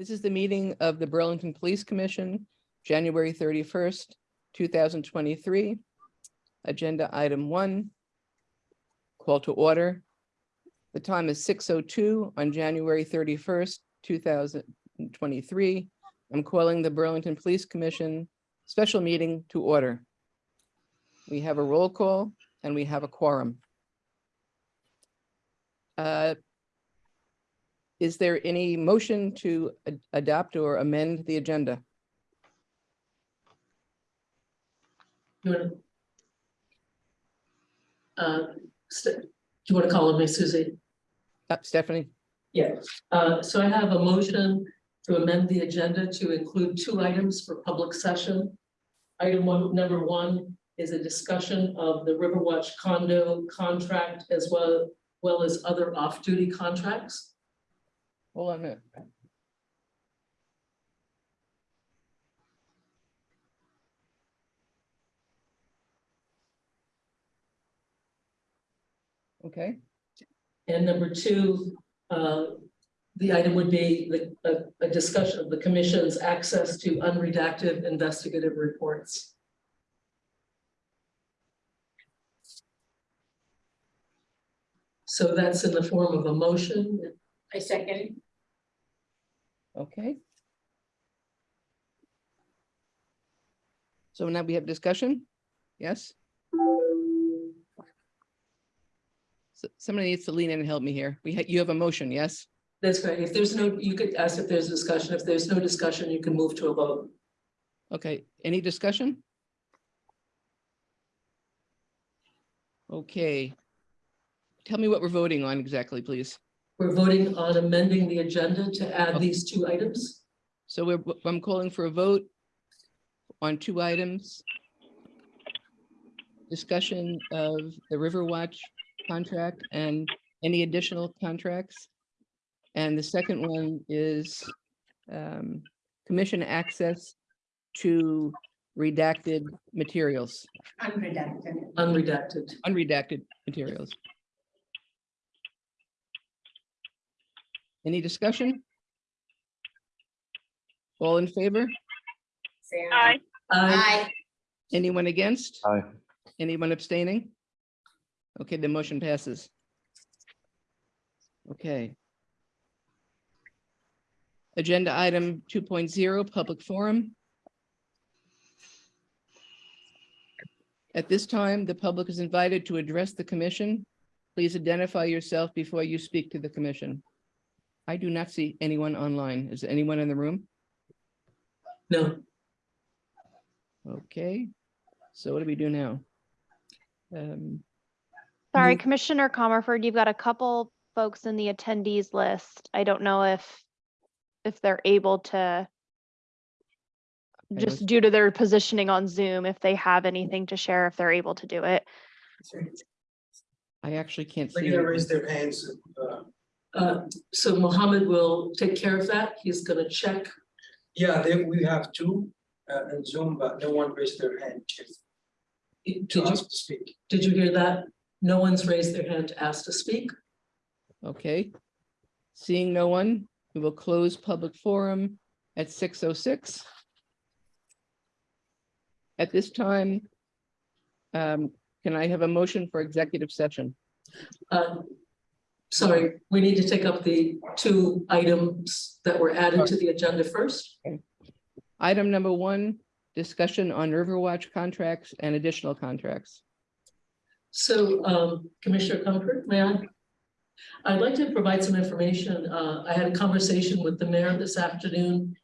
This is the meeting of the Burlington Police Commission, January thirty-first, two thousand twenty-three. Agenda item one. Call to order. The time is six oh two on January thirty-first, two thousand twenty-three. I'm calling the Burlington Police Commission special meeting to order. We have a roll call and we have a quorum. Uh, Is there any motion to ad- adopt or amend the agenda? You wanna- Uh, Ste- do you want to call on me, Susie? Uh, Stephanie? Yeah, uh, so I have a motion to amend the agenda to include two items for public session. Item one, number one is a discussion of the Riverwatch condo contract as well, well as other off-duty contracts. Hold on a minute. Okay, And number two, uh, the item would be the, a, a discussion of the commission's access to unredacted investigative reports. So that's in the form of a motion. I second. okay. So now we have discussion? Yes? So Somebody needs to lean in and help me here. We, ha- you have a motion, yes? That's right. If there's no, you could ask if there's discussion. If there's no discussion, you can move to a vote. Okay, any discussion? Okay. Tell me what we're voting on exactly, please. We're voting on amending the agenda to add these two items. So we're, I'm calling for a vote on two items. Discussion of the Riverwatch contract and any additional contracts. And the second one is um, commission access to redacted materials, Unredacted. Unredacted. unredacted materials. Any discussion? All in favor? Say Aye. Aye. Aye. Anyone against? Aye. Anyone abstaining? Okay, the motion passes. Okay. Agenda item 2.0, public forum. At this time, the public is invited to address the commission. Please identify yourself before you speak to the commission. I do not see anyone online. Is anyone in the room? No, Okay, so what do we do now? Um, Sorry, Move- Commissioner Comerford, you've got a couple folks in the attendees list. I don't know if, if they're able to, let's- just due to their positioning on Zoom, if they have anything to share, if they're able to do it. I actually can't They're see. gonna it. raise their hands. uh, uh, so Mohammed will take care of that. He's gonna check. Yeah, they, we have two uh, in Zoom, but no one raised their hand to Did to you, to speak. did you hear that? No one's raised their hand to ask to speak. Okay. Seeing no one, we will close public forum at six oh six. At this time, um, can I have a motion for executive session? Uh, Sorry, we need to take up the two items that were added to the agenda first. Item number one, discussion on Riverwatch contracts and additional contracts. So, um, Commissioner Comerford, may I? I'd like to provide some information. Uh, I had a conversation with the mayor this afternoon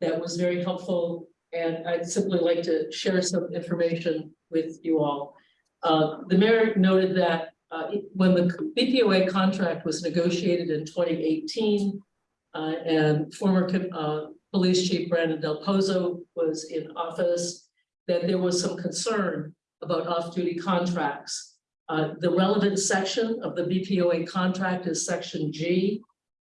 that was very helpful, and I'd simply like to share some information with you all. Uh, the mayor noted that, uh, when the BPOA contract was negotiated in twenty eighteen, uh, and former, uh, Police Chief Brandon Del Pozo was in office, that there was some concern about off-duty contracts. Uh, the relevant section of the BPOA contract is section G,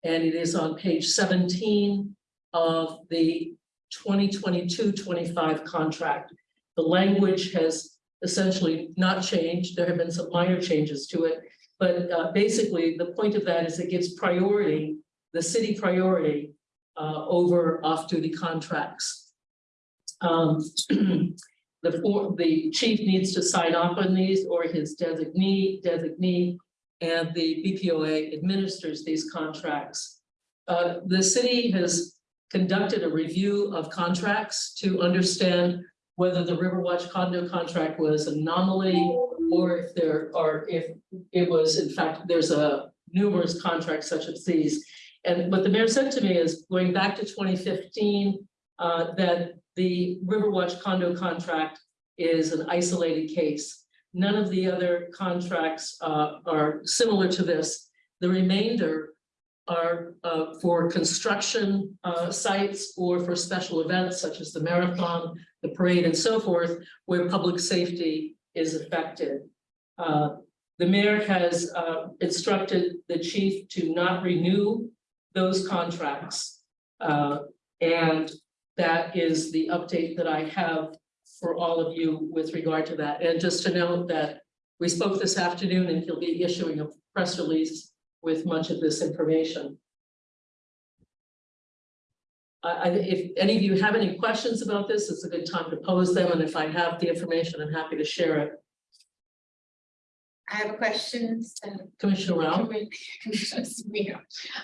and it is on page seventeen of the 2022-25 contract. The language has essentially not changed. There have been some minor changes to it. But uh, basically, the point of that is it gives priority, the city priority uh, over off-duty contracts. Um, the, for- the chief needs to sign off on these or his designee, designee, and the BPOA administers these contracts. Uh, the city has conducted a review of contracts to understand whether the Riverwatch condo contract was an anomaly or if there are, if it was, in fact, there's a numerous contracts such as these. And what the mayor said to me is, going back to twenty fifteen, uh, that the Riverwatch condo contract is an isolated case. None of the other contracts, uh, are similar to this. The remainder are, uh, for construction, uh, sites or for special events such as the marathon, the parade and so forth, where public safety is affected. Uh, the mayor has, uh, instructed the chief to not renew those contracts. Uh, and that is the update that I have for all of you with regard to that. And just to note that we spoke this afternoon and he'll be issuing a press release with much of this information. I, I, if any of you have any questions about this, it's a good time to pose them, and if I have the information, I'm happy to share it. I have a question. Commissioner Rao?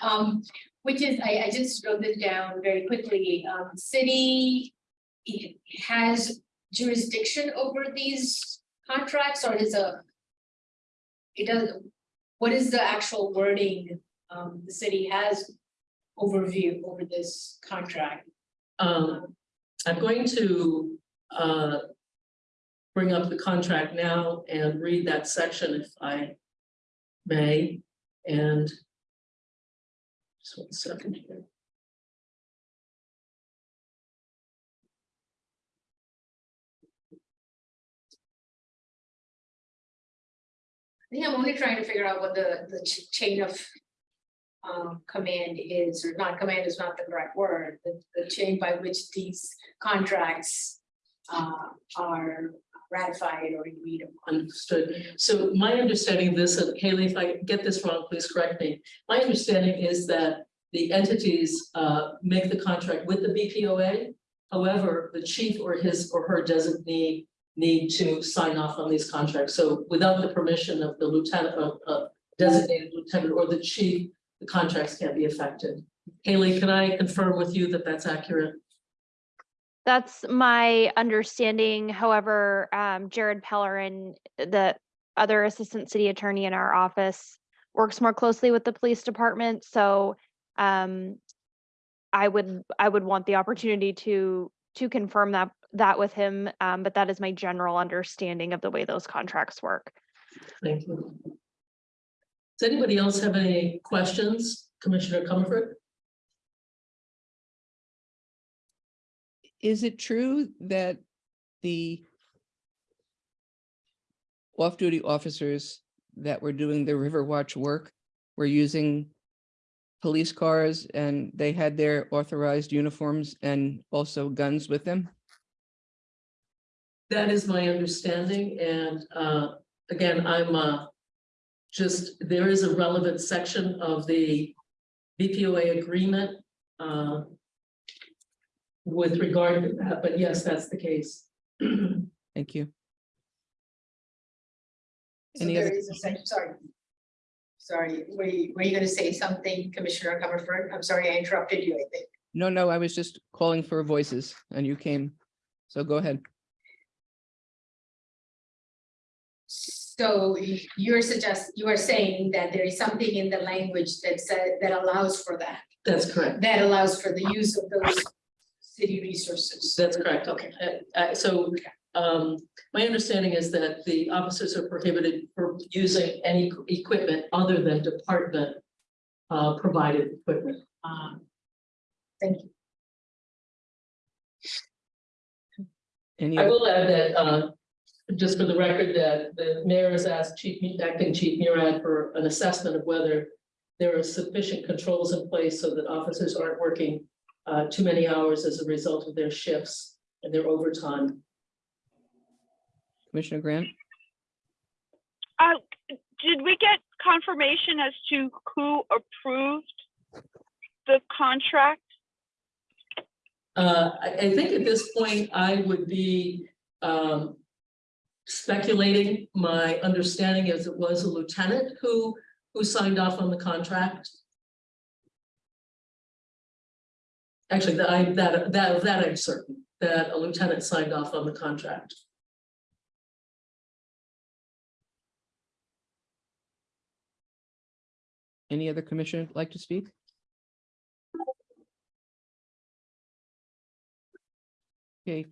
Um, which is, I, I just wrote this down very quickly. Um, city has jurisdiction over these contracts or is a it does, what is the actual wording, um, the city has overview over this contract? Um, I'm going to, uh. Bring up the contract now and read that section if I may, and. Just one second here. I think I'm only trying to figure out what the, the ch- chain of um, command is, or not command is not the correct word, the, the chain by which these contracts uh, are ratified or agreed upon. Understood. So my understanding of this, and Haley, if I get this wrong, please correct me. My understanding is that the entities uh make the contract with the BPOA. However, the chief or his or her designee need to sign off on these contracts. So without the permission of the lieutenant, of of designated lieutenant or the chief, the contracts can't be affected. Haley, can I confirm with you that that's accurate? That's my understanding. However, um, Jared Pellerin, the other assistant city attorney in our office, works more closely with the police department, so um, I would, I would want the opportunity to, to confirm that, that with him, um, but that is my general understanding of the way those contracts work. Thank you. Does anybody else have any questions? Commissioner Comerford? Is it true that the off-duty officers that were doing the Riverwatch work were using police cars and they had their authorized uniforms and also guns with them? That is my understanding, and uh, again, I'm uh. Just, there is a relevant section of the BPOA agreement. uh, With regard to that, but yes, that's the case. Thank you. So Any there other is a section, sorry. Sorry, were you, were you gonna say something, Commissioner Comerford? I'm sorry, I interrupted you, I think. No, no, I was just calling for voices and you came. So go ahead. So you're suggest, you are saying that there is something in the language that said, that allows for that, That's correct. that allows for the use of those city resources. That's correct. Okay, Uh, uh, so um, my understanding is that the officers are prohibited from using any equipment other than department uh, provided equipment. Um, Thank you. Any, I will add that, uh, just for the record, that the mayor has asked Chief, Acting Chief Murad for an assessment of whether there are sufficient controls in place so that officers aren't working uh, too many hours as a result of their shifts and their overtime. Commissioner Grant? Uh, did we get confirmation as to who approved the contract? Uh, I, I think at this point, I would be, um, speculating, my understanding is it was a lieutenant who, who signed off on the contract. Actually, that I, that, that, that I'm certain, that a lieutenant signed off on the contract. Any other commissioner like to speak? Okay,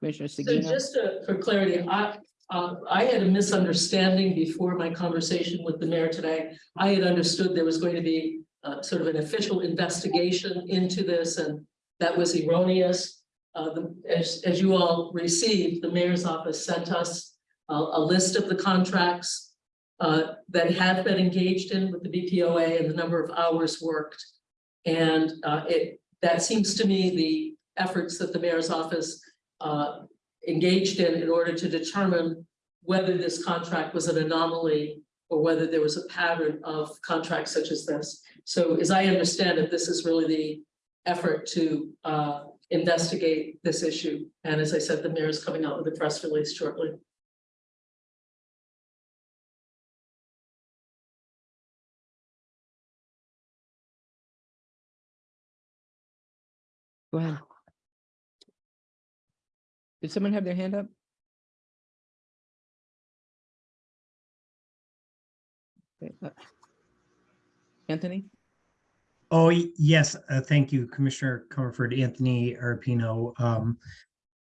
Commissioner So just uh, for clarity, I, uh, I had a misunderstanding before my conversation with the mayor today. I had understood there was going to be uh, sort of an official investigation into this and that was erroneous. Uh, the, as, as you all received, the mayor's office sent us a, a list of the contracts uh, that have been engaged in with the BPOA and the number of hours worked. And uh, it, that seems to me the efforts that the mayor's office uh, engaged in in order to determine whether this contract was an anomaly or whether there was a pattern of contracts such as this. So as I understand it, this is really the effort to uh, investigate this issue. And as I said, the mayor is coming out with a press release shortly. Ahead. Did someone have their hand up? Uh, Anthony? Oh, yes, uh, thank you, Commissioner Comerford, Anthony Arpino, um,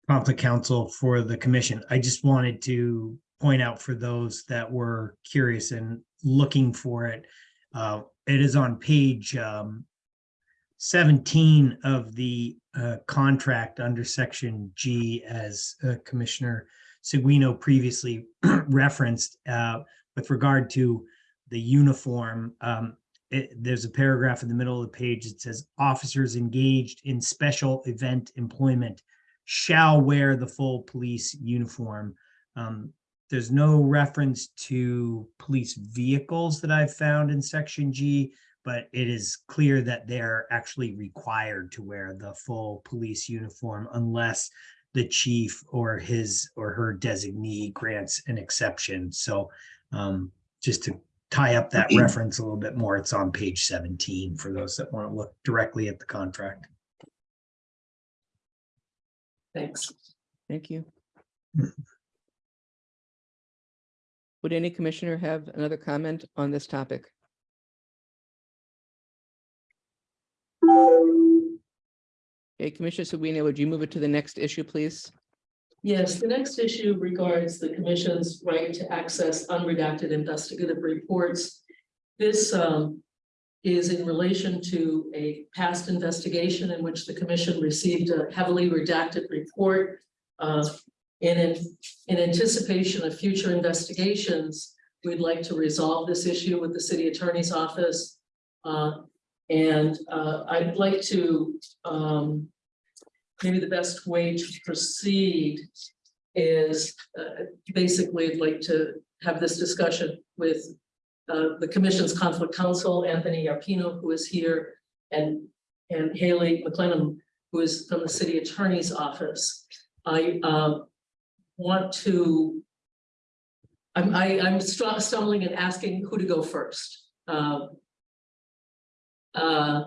conflict counsel for the commission. I just wanted to point out for those that were curious and looking for it. Uh, it is on page, um, seventeen of the, uh, contract under section G as uh, Commissioner Seguino previously referenced, uh, with regard to the uniform, um, it, there's a paragraph in the middle of the page that says officers engaged in special event employment shall wear the full police uniform. Um, there's no reference to police vehicles that I've found in section G, but it is clear that they're actually required to wear the full police uniform unless the chief or his or her designee grants an exception. So um, just to tie up that reference a little bit more, it's on page seventeen for those that want to look directly at the contract. Thanks. Thank you. Would any commissioner have another comment on this topic? Okay, Commissioner Seguino, would you move it to the next issue, please? Yes, the next issue regards the commission's right to access unredacted investigative reports. This um, is in relation to a past investigation in which the commission received a heavily redacted report. uh, In, in anticipation of future investigations, we'd like to resolve this issue with the city attorney's office. Uh, And uh, I'd like to um, maybe the best way to proceed is uh, basically I'd like to have this discussion with uh, the commission's conflict counsel, Anthony Arpino, who is here, and, and Haley McLennan, who is from the city attorney's office. I uh, want to, I'm, I, I'm stumbling and asking who to go first. Uh, uh,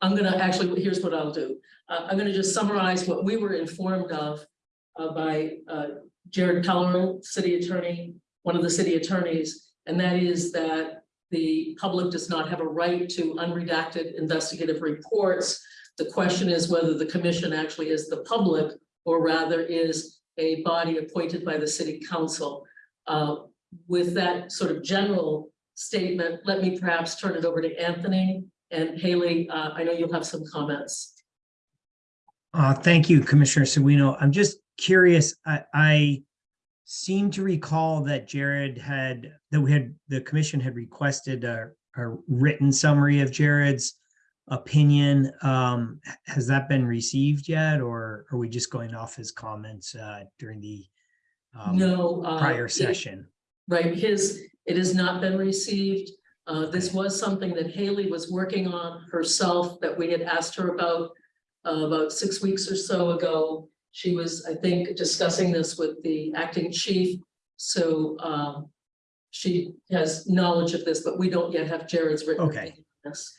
I'm gonna actually, here's what I'll do. Uh, I'm gonna just summarize what we were informed of uh, by uh, Jared Pellerin, city attorney, one of the city attorneys, and that is that the public does not have a right to unredacted investigative reports. The question is whether the commission actually is the public or rather is a body appointed by the city council. Uh, With that sort of general statement, let me perhaps turn it over to Anthony and Haley. uh, I know you'll have some comments. Uh, thank you, Commissioner Seguino. I'm just curious, I, I seem to recall that Jared had, that we had, the commission had requested a, a written summary of Jared's opinion. Um, has that been received yet, or are we just going off his comments, uh, during the um, No. uh, prior it- session? Right, his, it has not been received. Uh, this was something that Haley was working on herself that we had asked her about. uh, about six weeks or so ago. She was, I think, discussing this with the acting chief. So um, she has knowledge of this, but we don't yet have Jared's written. Okay. this.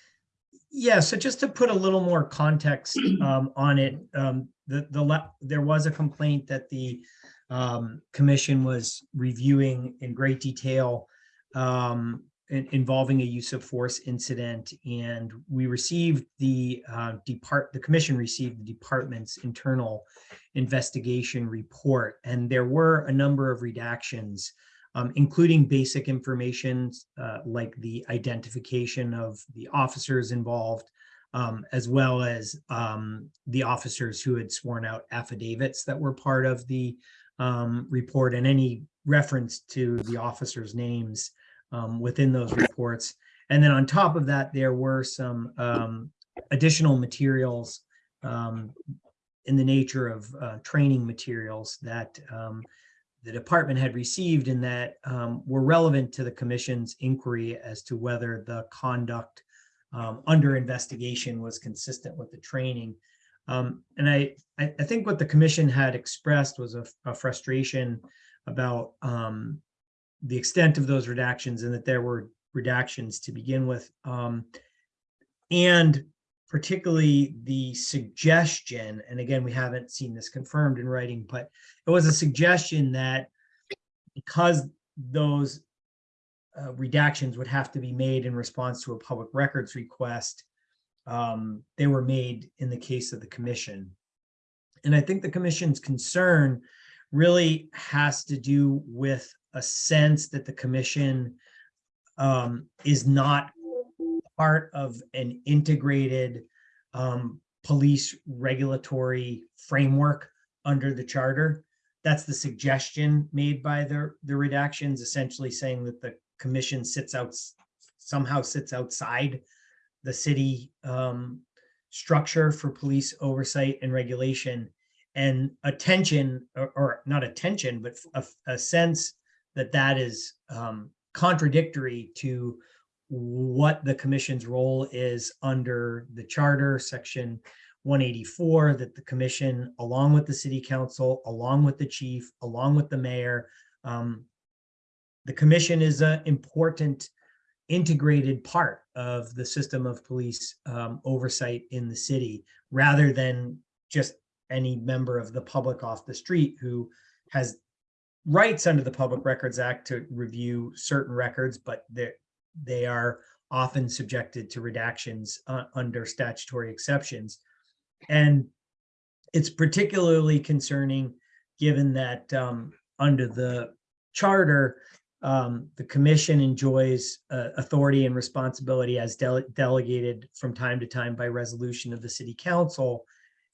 Yeah, so just to put a little more context um on it, um the the la- there was a complaint that the um commission was reviewing in great detail um involving a use of force incident and we received the uh depart, the commission received the department's internal investigation report and there were a number of redactions um, including basic information uh, like the identification of the officers involved, um, as well as um, the officers who had sworn out affidavits that were part of the um, report and any reference to the officers' names um, within those reports. And then on top of that, there were some um, additional materials um, in the nature of uh, training materials that um, the department had received and that um, were relevant to the commission's inquiry as to whether the conduct under investigation was consistent with the training. Um, and I, I, I think what the commission had expressed was a, a frustration about um, the extent of those redactions and that there were redactions to begin with. Um, and particularly the suggestion, and again, we haven't seen this confirmed in writing, but it was a suggestion that because those uh, redactions would have to be made in response to a public records request, um, they were made in the case of the commission. And I think the commission's concern really has to do with a sense that the commission um, is not part of an integrated um, police regulatory framework under the charter. That's the suggestion made by the, the redactions, essentially saying that the commission sits out, somehow sits outside the city um, structure for police oversight and regulation. And attention, or, or not attention, but a, a sense that that is um, contradictory to what the commission's role is under the charter, section 184, that the commission, along with the city council, along with the chief, along with the mayor, um, the commission is an important integrated part of the system of police um, oversight in the city, rather than just any member of the public off the street who has rights under the Public Records Act to review certain records, but they are often subjected to redactions uh, under statutory exceptions. And it's particularly concerning, given that um, under the charter, um, the commission enjoys uh, authority and responsibility as dele- delegated from time to time by resolution of the city council.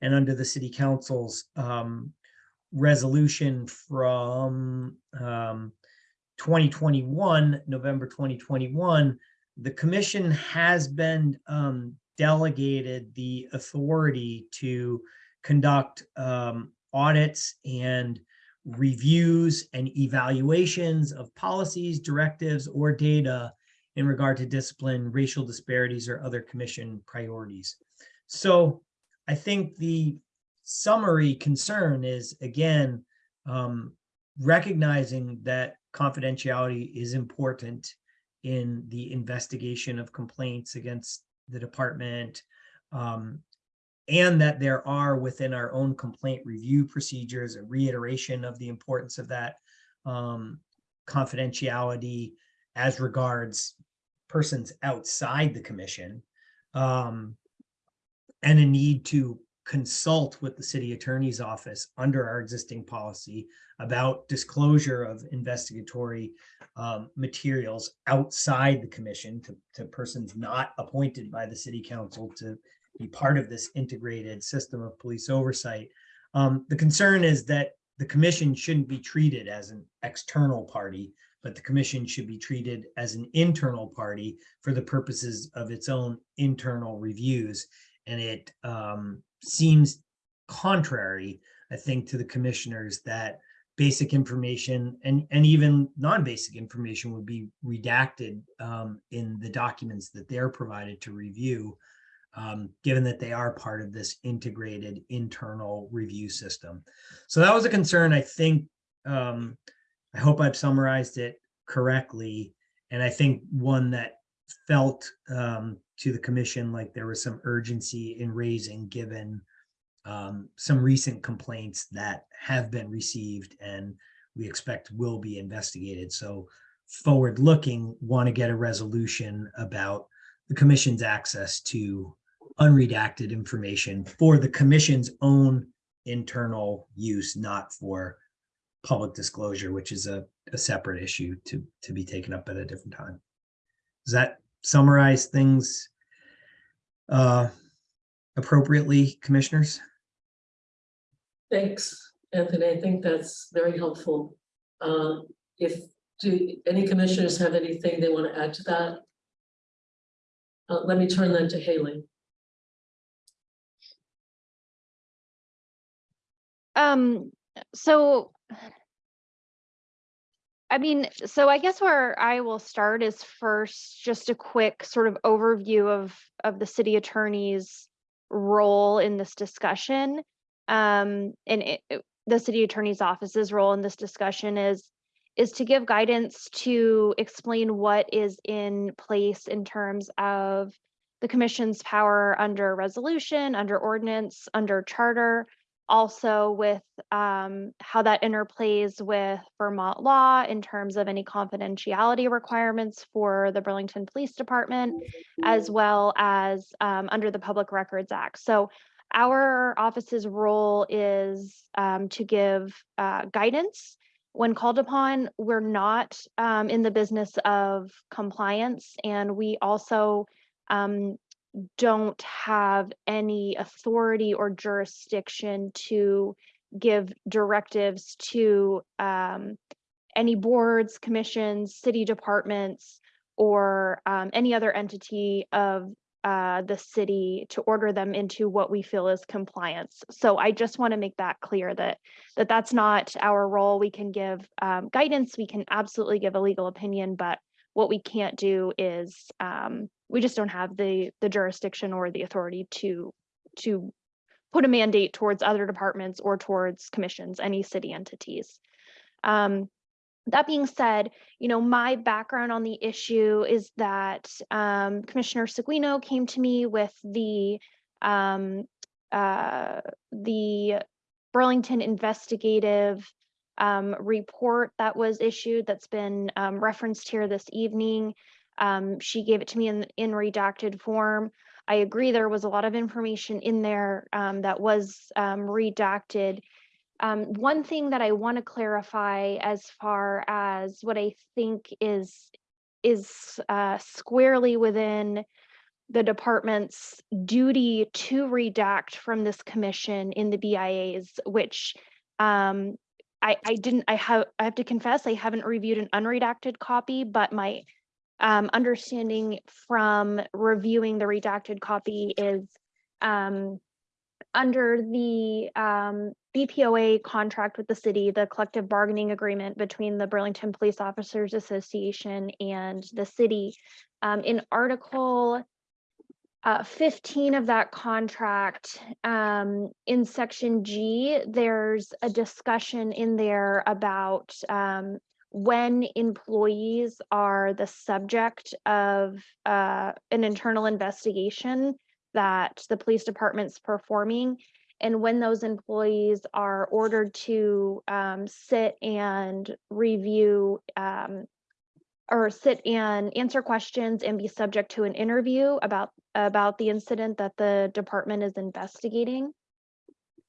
And under the city council's um, resolution from um, 2021, November 2021, the commission has been um, delegated the authority to conduct um, audits and reviews and evaluations of policies, directives, or data in regard to discipline, racial disparities, or other commission priorities. So I think the summary concern is, again, um, recognizing that confidentiality is important in the investigation of complaints against the department. um, and that there are within our own complaint review procedures, a reiteration of the importance of that um, confidentiality as regards persons outside the commission. um, and a need to consult with the city attorney's office under our existing policy about disclosure of investigatory um, materials outside the commission to, to persons not appointed by the city council to be part of this integrated system of police oversight. Um, the concern is that the commission shouldn't be treated as an external party, but the commission should be treated as an internal party for the purposes of its own internal reviews. And it um, seems contrary, I think, to the commissioners that basic information and, and even non-basic information would be redacted um, in the documents that they're provided to review. um, given that they are part of this integrated internal review system. So that was a concern, I think, um, I hope I've summarized it correctly. And I think one that felt um, to the commission like there was some urgency in raising, given um, some recent complaints that have been received and we expect will be investigated. So forward looking, want to get a resolution about the commission's access to unredacted information for the commission's own internal use, not for public disclosure, which is a, a separate issue to, to be taken up at a different time. Does that summarize things uh, appropriately, commissioners? Thanks, Anthony. I think that's very helpful. Uh, if, do any commissioners have anything they want to add to that? Uh, let me turn that to Haley. Um, so. I mean, so I guess where I will start is first, just a quick sort of overview of, of the city attorney's role in this discussion. Um, and it, it- the city attorney's office's role in this discussion is, is to give guidance to explain what is in place in terms of the commission's power under resolution, under ordinance, under charter, also with um, how that interplays with Vermont law in terms of any confidentiality requirements for the Burlington Police Department, as well as um, under the Public Records Act. So our office's role is um, to give uh, guidance when called upon. We're not um, in the business of compliance, and we also um, don't have any authority or jurisdiction to give directives to um, any boards, commissions, city departments, or um, any other entity of uh, the city to order them into what we feel is compliance. So I just want to make that clear that that that's not our role. We can give um, guidance, we can absolutely give a legal opinion, but what we can't do is um, we just don't have the the jurisdiction or the authority to to put a mandate towards other departments or towards commissions, any city entities. Um, that being said, you know, my background on the issue is that um, Commissioner Seguino came to me with the um, uh, the Burlington investigative um, report that was issued that's been um, referenced here this evening. Um, she gave it to me in, in redacted form. I agree there was a lot of information in there um, that was um, redacted. Um, one thing that I want to clarify as far as what I think is is uh, squarely within the department's duty to redact from this commission in the BIAs, which um, I, I didn't, I have, I have to confess, I haven't reviewed an unredacted copy, but my um, understanding from reviewing the redacted copy is um, under the um, BPOA contract with the city, the collective bargaining agreement between the Burlington Police Officers Association and the city. Um, in Article uh, 15 of that contract, um, in section G, there's a discussion in there about um, when employees are the subject of uh, an internal investigation that the police department's performing. And when those employees are ordered to um, sit and review um, or sit and answer questions and be subject to an interview about about the incident that the department is investigating.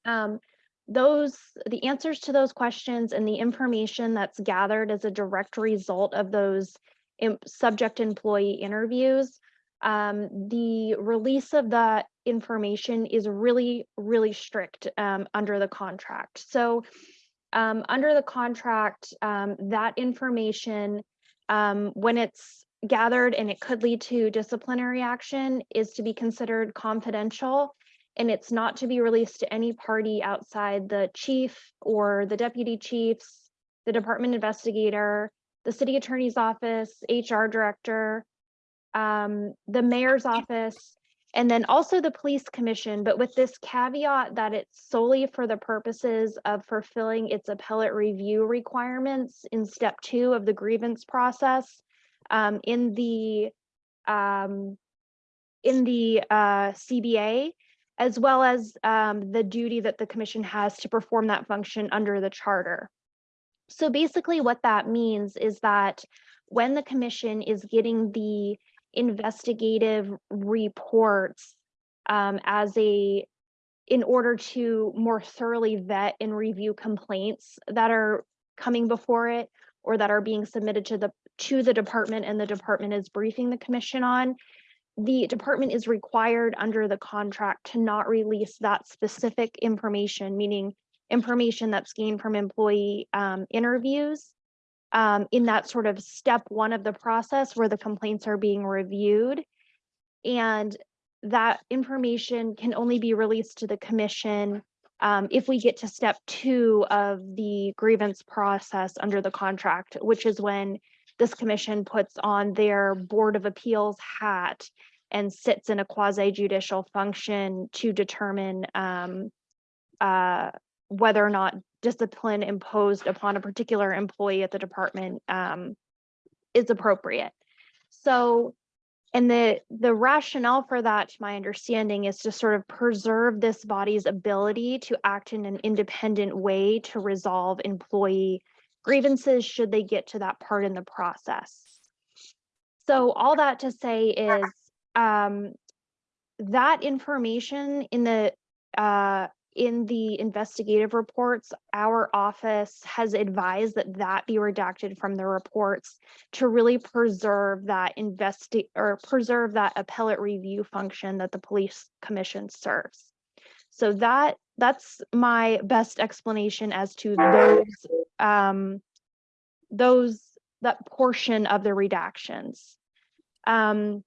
Um, those the answers to those questions and the information that's gathered as a direct result of those subject employee interviews um, the release of that information is really really strict um, under the contract. So um, under the contract um, that information um, when it's gathered and it could lead to disciplinary action is to be considered confidential and it's not to be released to any party outside the chief or the deputy chiefs, the department investigator, the city attorney's office, HR director, um, the mayor's office, And then also the police commission, but with this caveat that it's solely for the purposes of fulfilling its appellate review requirements in step two of the grievance process. Um, in the, um, in the, uh, CBA, as well as, um, the duty that the commission has to perform that function under the charter. So basically what that means is that when the commission is getting the investigative reports um, as a, in order to more thoroughly vet and review complaints that are coming before it or that are being submitted to the, to the department and the department is briefing the commission on, the department is required under the contract to not release that specific information, meaning information that's gained from employee um, interviews um, in that sort of step one of the process where the complaints are being reviewed. And that information can only be released to the commission um, if we get to step two of the grievance process under the contract, which is when this commission puts on their Board of Appeals hat and sits in a quasi judicial function to determine um, uh, whether or not discipline imposed upon a particular employee at the department um, is appropriate. So, and the, the rationale for that, to my understanding, is to sort of preserve this body's ability to act in an independent way to resolve employee grievances should they get to that part in the process. So all that to say is um, that information in the uh, in the investigative reports, our office has advised that that be redacted from the reports to really preserve that investi- or preserve that appellate review function that the police commission serves. So that that's my best explanation as to those um those that portion of the redactions. Um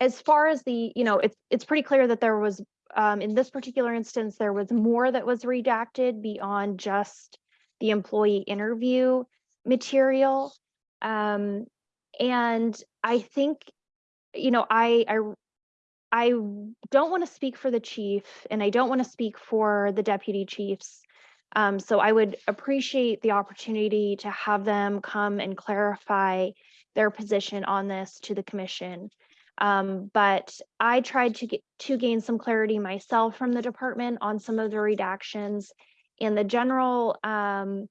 as far as the, you know, it's it's pretty clear that there was um, in this particular instance, there was more that was redacted beyond just the employee interview material. Um, and I think, you know, I, I, I don't want to speak for the chief and I don't want to speak for the deputy chiefs. Um, so I would appreciate the opportunity to have them come and clarify their position on this to the commission. Um, but I tried to get to gain some clarity myself from the department on some of the redactions and the general um,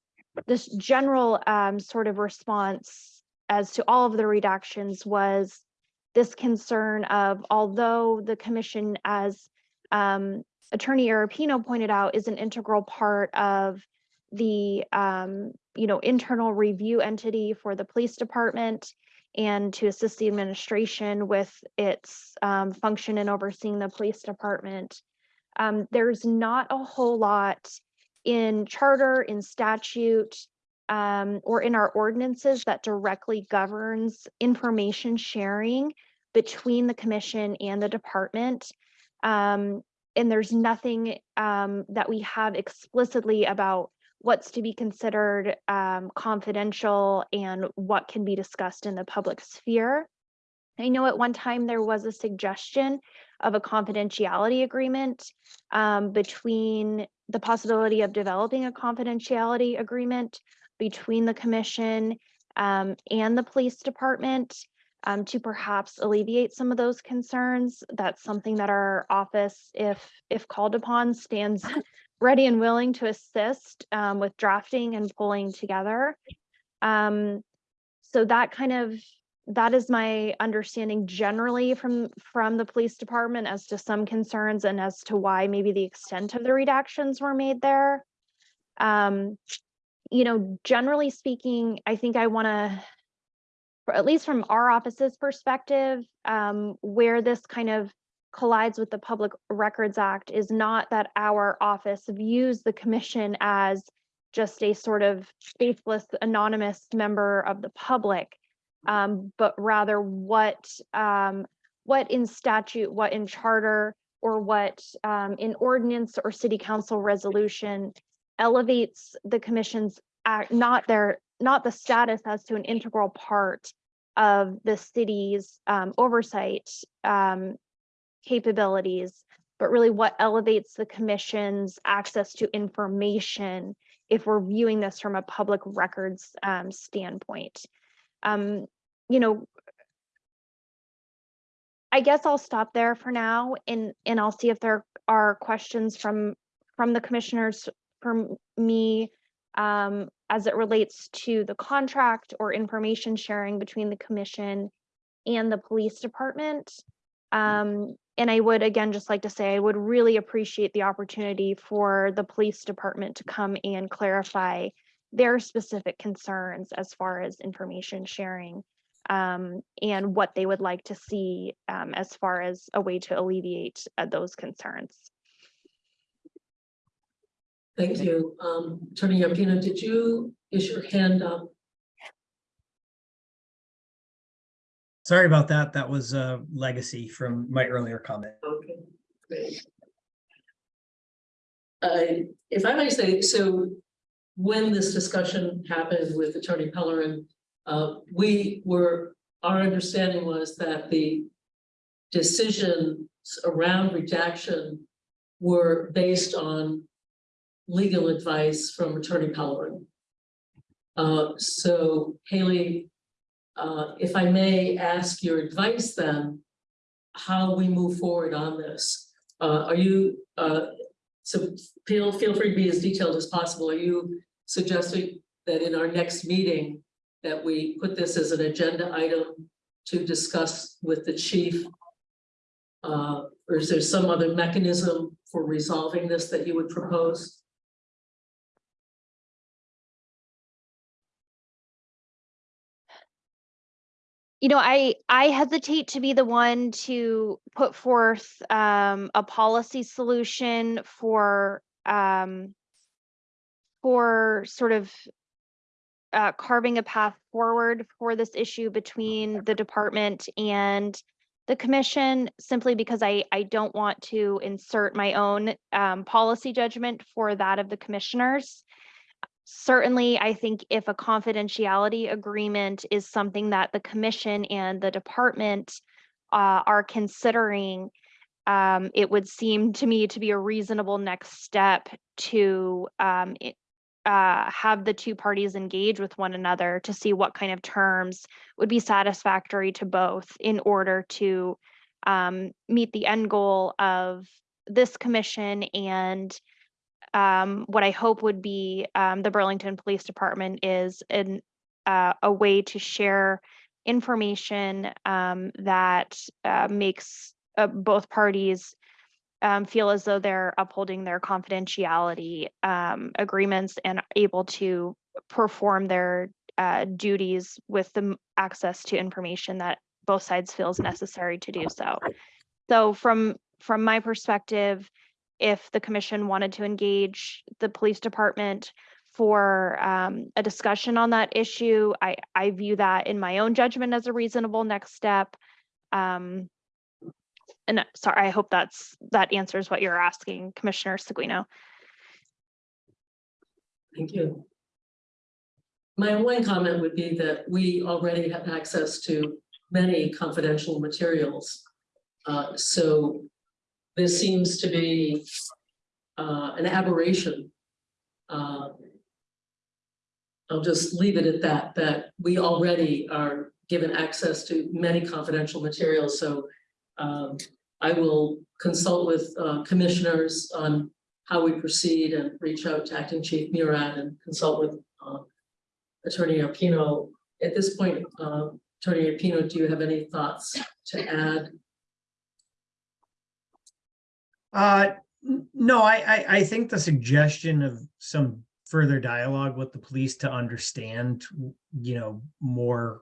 this general um, sort of response as to all of the redactions was this concern of although the commission as um, attorney Arpino pointed out is an integral part of the um, you know internal review entity for the police department and to assist the administration with its um, function in overseeing the police department. Um, there's not a whole lot in charter, in statute, um, or in our ordinances that directly governs information sharing between the commission and the department. Um, and there's nothing um, that we have explicitly about what's to be considered um, confidential and what can be discussed in the public sphere. I know at one time there was a suggestion of a confidentiality agreement um, between the possibility of developing a confidentiality agreement between the commission um, and the police department um, to perhaps alleviate some of those concerns. That's something that our office, if if called upon, stands ready and willing to assist um, with drafting and pulling together. Um, so that kind of that is my understanding generally from from the police department as to some concerns and as to why maybe the extent of the redactions were made there. Um, you know, generally speaking, I think I want to, at least from our office's perspective, um, where this kind of collides with the Public Records Act is not that our office views the commission as just a sort of faithless anonymous member of the public, um, but rather what um, what in statute, what in charter, or what um, in ordinance or city council resolution elevates the commission's act, not their not the status as to an integral part of the city's um, oversight um, capabilities, but really what elevates the commission's access to information if we're viewing this from a public records um, standpoint. Um, you know, I guess I'll stop there for now and, and I'll see if there are questions from, from the commissioners, from me, um, as it relates to the contract or information sharing between the commission and the police department. Um, and I would again just like to say, I would really appreciate the opportunity for the police department to come and clarify their specific concerns as far as information sharing um, and what they would like to see um, as far as a way to alleviate uh, those concerns. Thank you. Um, Attorney Arpino, did you, is your hand up? Sorry about that. That was a legacy from my earlier comment. Okay, great. Uh, if I may say, so when this discussion happened with Attorney Pellerin, uh, we were, our understanding was that the decisions around redaction were based on legal advice from Attorney Pellerin. Uh, so Haley, uh, if I may ask your advice then, how we move forward on this. Uh, are you, uh, so feel, feel free to be as detailed as possible. Are you suggesting that in our next meeting, that we put this as an agenda item to discuss with the chief? Uh, or is there some other mechanism for resolving this that you would propose? You know, I I hesitate to be the one to put forth um, a policy solution for um, for sort of uh, carving a path forward for this issue between the department and the commission, simply because I I don't want to insert my own um, policy judgment for that of the commissioners certainly, I think if a confidentiality agreement is something that the commission and the department uh, are considering, um, it would seem to me to be a reasonable next step to um, it- uh, have the two parties engage with one another to see what kind of terms would be satisfactory to both in order to um, meet the end goal of this commission and um, what I hope would be um, the Burlington Police Department is an uh, a way to share information um, that uh, makes uh, both parties um, feel as though they're upholding their confidentiality um, agreements and able to perform their uh, duties with the access to information that both sides feels necessary to do so. So from from my perspective, if the commission wanted to engage the police department for um, a discussion on that issue, I, I view that in my own judgment as a reasonable next step. Um, and sorry, I hope that's, that answers what you're asking, Commissioner Seguino. Thank you. My one comment would be that we already have access to many confidential materials. Uh, so this seems to be uh, an aberration. Uh, I'll just leave it at that, that we already are given access to many confidential materials, so um, I will consult with uh, commissioners on how we proceed and reach out to Acting Chief Murad and consult with uh, Attorney Arpino. At this point, uh, Attorney Arpino, do you have any thoughts to add? Uh, no, I, I, I think the suggestion of some further dialogue with the police to understand, you know, more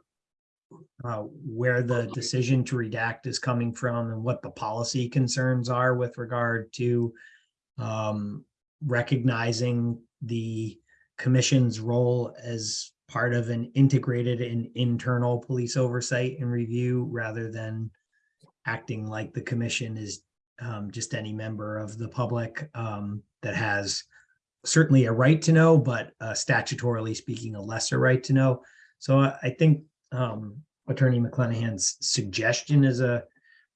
uh, where the decision to redact is coming from and what the policy concerns are with regard to um, recognizing the commission's role as part of an integrated and internal police oversight and review rather than acting like the commission is um, just any member of the public um, that has certainly a right to know, but uh, statutorily speaking, a lesser right to know. So I, I think um, Attorney McClenahan's suggestion is a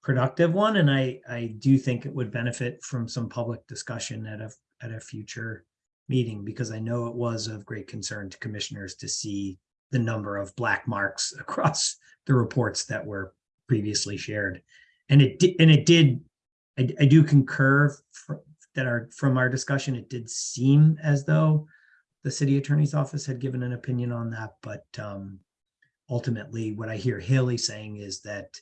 productive one, and I, I do think it would benefit from some public discussion at a, at a future meeting, because I know it was of great concern to commissioners to see the number of black marks across the reports that were previously shared. And it and it did, I, I do concur fr- that our, from our discussion, it did seem as though the city attorney's office had given an opinion on that, but um, ultimately, what I hear Haley saying is that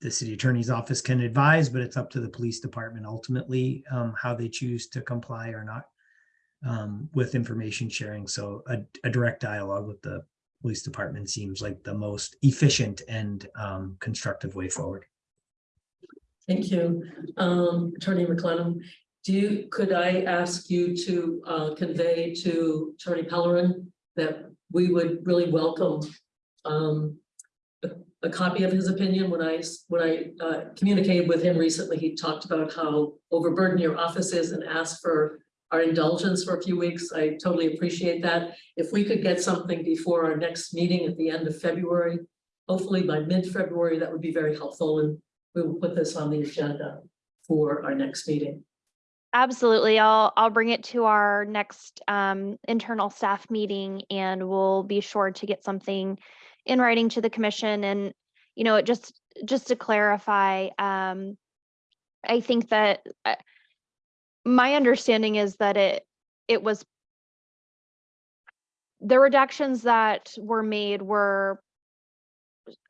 the city attorney's office can advise, but it's up to the police department ultimately um, how they choose to comply or not um, with information sharing. So a, a direct dialogue with the police department seems like the most efficient and um, constructive way forward. Thank you. Um, Attorney McLennan, do you, could I ask you to uh convey to Attorney Pellerin that we would really welcome um a, a copy of his opinion when I, when I uh communicated with him recently, he talked about how overburdened your office is and asked for our indulgence for a few weeks. I totally appreciate that. If we could get something before our next meeting at the end of February, hopefully by mid-February, that would be very helpful and we will put this on the agenda for our next meeting. Absolutely. I'll, I'll bring it to our next um, internal staff meeting and we'll be sure to get something in writing to the commission and, you know, it just, just to clarify, um, I think that uh, my understanding is that it, it was the redactions that were made were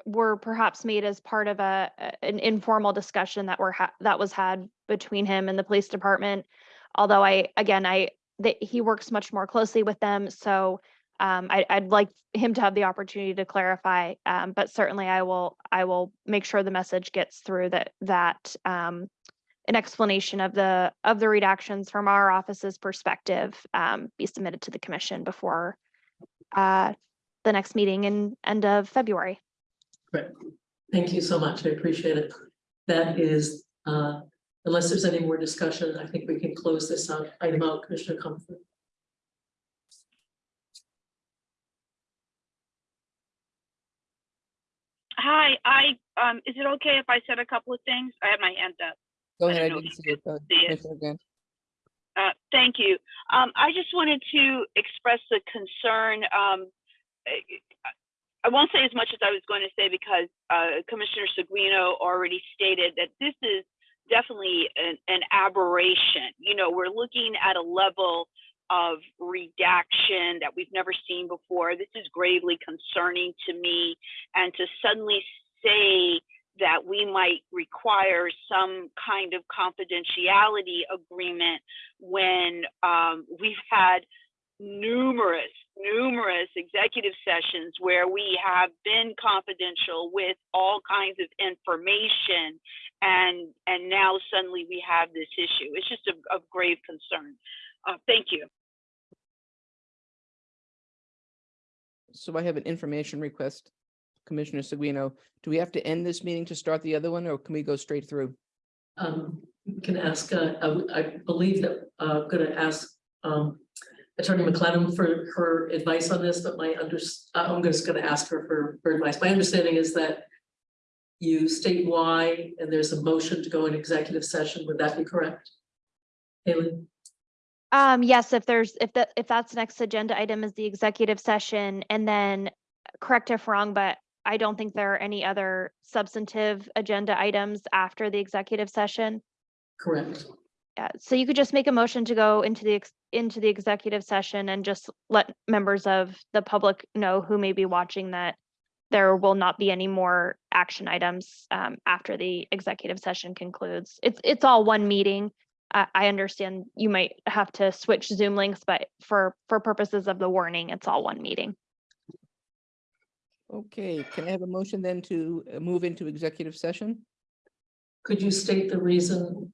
were perhaps made as part of a an informal discussion that were ha- that was had between him and the police department. Although I, again, I, that he works much more closely with them, so um, I, I'd like him to have the opportunity to clarify. Um, but certainly I will, I will make sure the message gets through that, that um, an explanation of the, of the redactions from our office's perspective um, be submitted to the commission before uh, the next meeting in end of February. Great. Thank you so much. I appreciate it. That is, uh, unless there's any more discussion, I think we can close this out, item out, Commissioner Comerford. Hi, I, um, is it okay if I said a couple of things? I had my hand up. Go ahead, I don't know didn't see it. uh, see it. Commissioner Uh, thank you. Um, I just wanted to express the concern, um, I- won't say as much as I was going to say because, uh, Commissioner Seguino already stated that this is definitely an, an aberration. You know, we're looking at a level of redaction that we've never seen before. This is gravely concerning to me. And to suddenly say that we might require some kind of confidentiality agreement when um, we've had numerous, numerous executive sessions where we have been confidential with all kinds of information and and now suddenly we have this issue. It's just of, of grave concern. Uh, thank you. So I have an information request. Commissioner Seguino, do we have to end this meeting to start the other one, or can we go straight through? Um, you can ask, uh, I, I believe that, i'm uh, gonna ask, um, Attorney McLennan for her advice on this, but my under, I'm just gonna ask her for, for advice. My understanding is that you state why, and there's a motion to go in executive session. Would that be correct? Haley? Um, yes, if there's, if that, if that's next agenda item is the executive session and then correct if wrong, but I don't think there are any other substantive agenda items after the executive session. Correct. Yeah, so you could just make a motion to go into the, ex- into the executive session and just let members of the public know who may be watching that there will not be any more action items um, after the executive session concludes. It's, it's all one meeting. I, I understand you might have to switch Zoom links, but for, for purposes of the warning, it's all one meeting. Okay, can I have a motion then to uh, move into executive session Could you state the reason?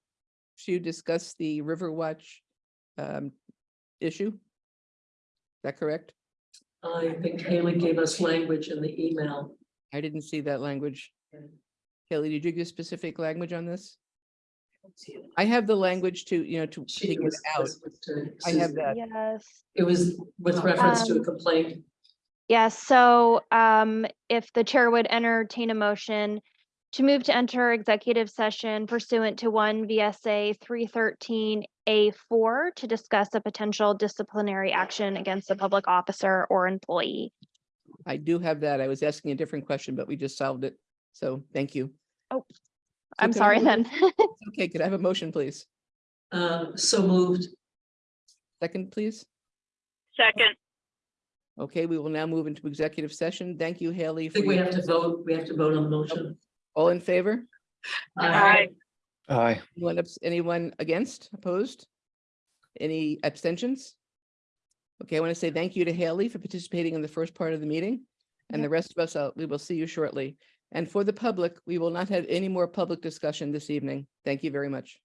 To discuss the Riverwatch um, issue? Is that correct? I think Haley gave us language in the email. I didn't see that language. Kelly, did you give specific language on this? I have the language to, you know, to She take it was- out. was with I have that. Yes. It was with reference to a Um, complaint. Yes, so um, if the chair would entertain a motion to move to enter executive session pursuant to one VSA three thirteen A four to discuss a potential disciplinary action against a public officer or employee. I do have that. I was asking a different question, but we just solved it. So thank you. Oh, So I'm sorry then. Okay, could I have a motion, please? Uh, so moved. Second, please. Second, Okay, we will now move into executive session. Thank you, Haley. I think we have to vote, we have to vote on the motion. All in favor? Aye. Aye. Anyone, abs- anyone against, opposed? Any abstentions? Okay, I want to say thank you to Haley for participating in the first part of the meeting. And the rest of us, uh, we will see you shortly. And for the public, we will not have any more public discussion this evening. Thank you very much.